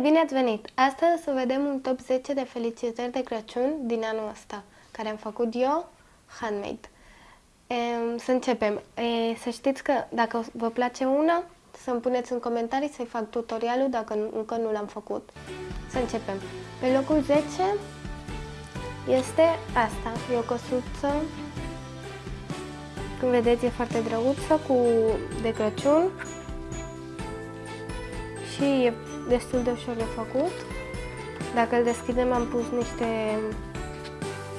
bine ați venit! Astăzi o să vedem un top 10 de felicitări de Crăciun din anul ăsta, care am făcut eu, handmade. E, să începem. E, să știți că dacă vă place una, să-mi puneți în comentarii să-i fac tutorialul dacă încă nu l-am făcut. Să începem. Pe locul 10 este asta. E o căsuță, cum vedeți e foarte drăguță, cu de Crăciun și e destul de ușor de făcut. Dacă îl deschidem am pus niște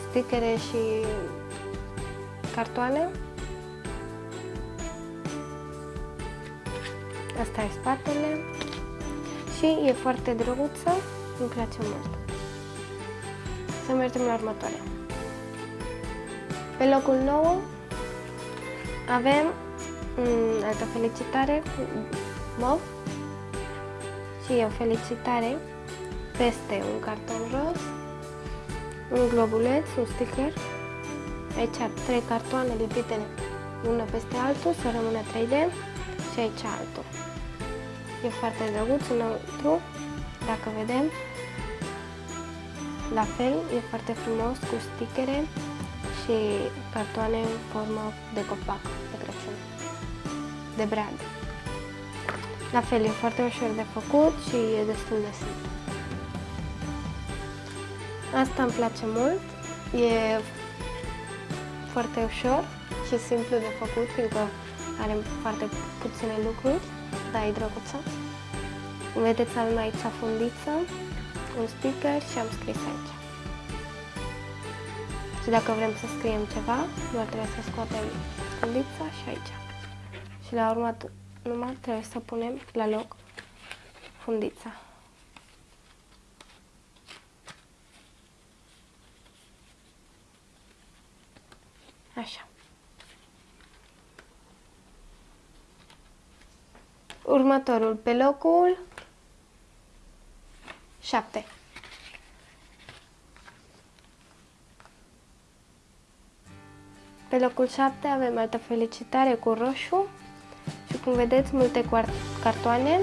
stickere și cartoane. Asta e spatele și e foarte drăguță, îmi place mult. Să mergem la următoarea. Pe locul 9 avem mm, altă felicitare cu mov și o felicitare peste un carton roz, un globuleț, un sticker, aici trei cartoane lipite una peste altul, să rămână 3D și aici altul. E foarte drăguț înăuntru, dacă vedem. La fel, e foarte frumos cu stickere și cartoane în formă de copac de Crăciun, de brad. La fel, e foarte ușor de făcut și e destul de simplu. Asta îmi place mult, e foarte ușor și simplu de făcut, fiindcă are foarte puține lucruri, dar e drăguță. Vedeți, avem aici fundiță, un sticker și am scris aici. Și dacă vrem să scriem ceva, doar trebuie să scoatem fundița și aici. Și la urmă numai trebuie să punem la loc fundița. Așa. Următorul pe locul 7. Pe locul 7 avem altă felicitare cu roșu și cum vedeți multe cartoane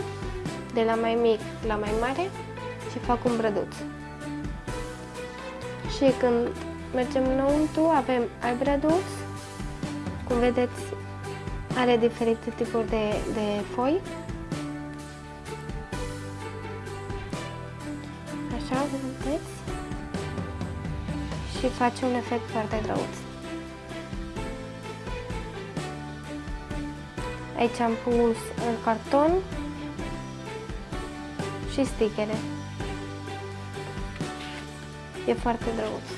de la mai mic la mai mare și fac un brăduț. Și când mergem înăuntru avem alt brăduț, cum vedeți are diferite tipuri de, de foi. Așa, vedeți? Și face un efect foarte drăguț. Aici am pus în carton și stickere. E foarte drăguț.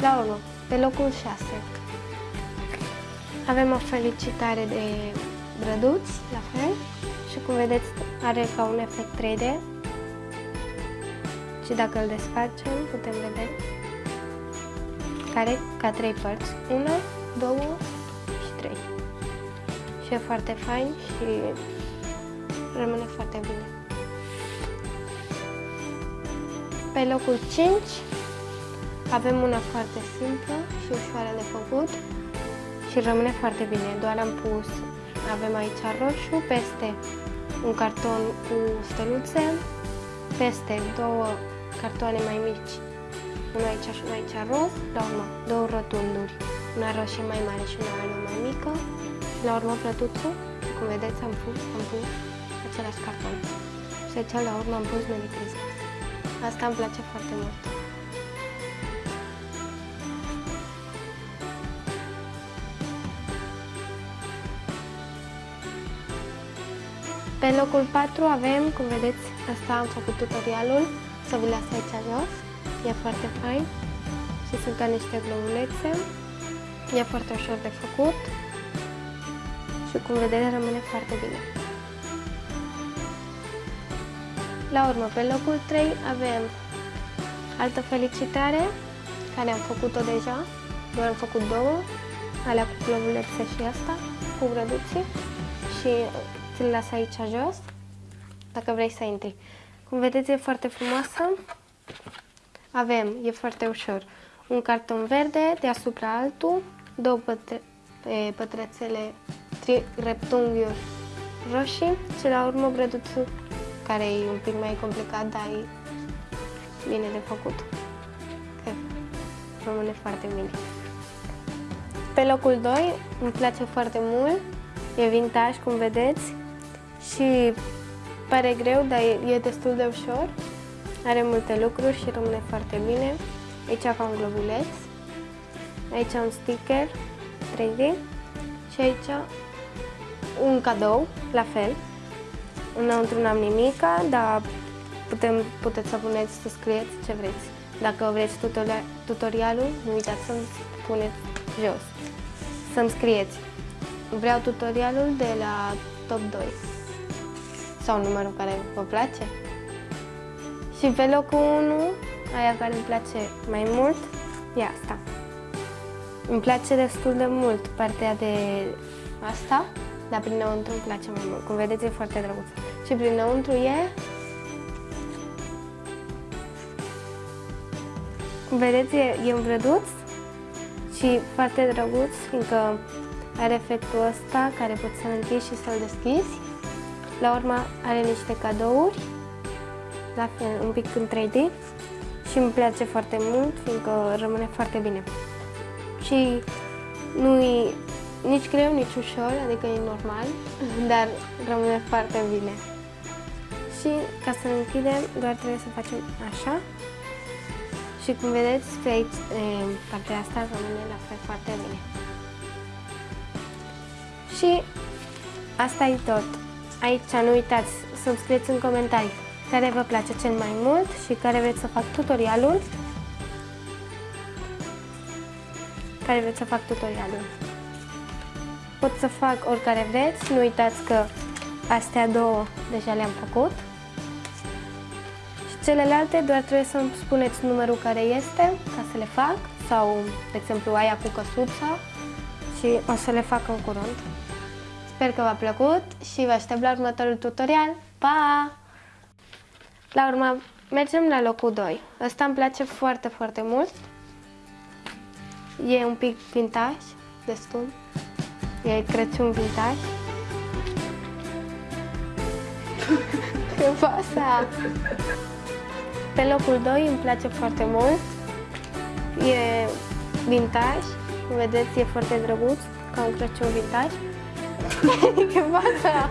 La urmă, pe locul 6 avem o felicitare de brăduți, la fel, și cum vedeți are ca un efect 3D și dacă îl desfacem putem vedea care? Ca trei părți, una, două și trei și e foarte fain și rămâne foarte bine. Pe locul 5 avem una foarte simplă și ușoară de făcut și rămâne foarte bine. Doar am pus, avem aici roșu, peste un carton cu steluțe, peste două cartoane mai mici, una aici și una aici roz, la urmă două rotunduri, una roșie mai mare și una albă mai mică, la urmă plătuțul, cum vedeți am pus, am pus același carton. Și aici la urmă am pus Merry Christmas. Asta îmi place foarte mult. Pe locul 4 avem, cum vedeți, asta am făcut tutorialul, să vi las aici jos, e foarte fain și sunt ca niște globulețe, e foarte ușor de făcut și cum vedeți rămâne foarte bine. La urmă, pe locul 3 avem altă felicitare, care am făcut-o deja, doar am făcut două, alea cu globulețe și asta, cu grăduții și ți-l las aici jos, dacă vrei să intri. Cum vedeți, e foarte frumoasă. Avem, e foarte ușor, un carton verde, deasupra altul, două pătre pătrățele, reptunghiuri roșii și la urmă brăduțul care e un pic mai complicat, dar e bine de făcut. Cred că rămâne foarte bine. Pe locul 2 îmi place foarte mult, e vintage, cum vedeți, și pare greu, dar e, e destul de ușor. Are multe lucruri și rămâne foarte bine. Aici ca un globuleț, aici un sticker 3D și aici un cadou, la fel. Înăuntru n-am nimica, dar putem, puteți să puneți, să scrieți ce vreți. Dacă vreți tutorialul, nu uitați să-mi puneți jos. Să-mi scrieți. Vreau tutorialul de la top 2 sau numărul care vă place. Și pe locul 1, aia care îmi place mai mult, e asta. Îmi place destul de mult partea de asta, dar prinăuntru îmi place mai mult. Cum vedeți, e foarte drăguț. Și prinăuntru e... Cum vedeți, e, e îmbrăduț și foarte drăguț, fiindcă are efectul ăsta care poți să-l închizi și să-l deschizi. La urmă are niște cadouri, la fel, un pic în 3D și îmi place foarte mult, fiindcă rămâne foarte bine. Și nu e nici greu, nici ușor, adică e normal, dar rămâne foarte bine. Și ca să închidem, doar trebuie să facem așa. Și cum vedeți, pe aici, partea asta rămâne la fel foarte bine. Și asta e tot. Aici nu uitați să-mi scrieți în comentarii care vă place cel mai mult și care vreți să fac tutorialul. Care vreți să fac tutorialul. Pot să fac oricare vreți, nu uitați că astea două deja le-am făcut. Și celelalte doar trebuie să-mi spuneți numărul care este ca să le fac sau, de exemplu, aia cu căsuța și o să le fac în curând. Sper că v-a plăcut și vă aștept la următorul tutorial. Pa! La urmă, mergem la locul 2. Ăsta îmi place foarte, foarte mult. E un pic vintage, destul. E Crăciun vintage. Ce pasa? Pe locul 2 îmi place foarte mult. E vintage. Vedeți, e foarte drăguț, ca un Crăciun vintage. Ce pasa?